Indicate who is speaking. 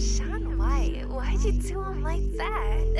Speaker 1: Sean White, why'd you do him like that?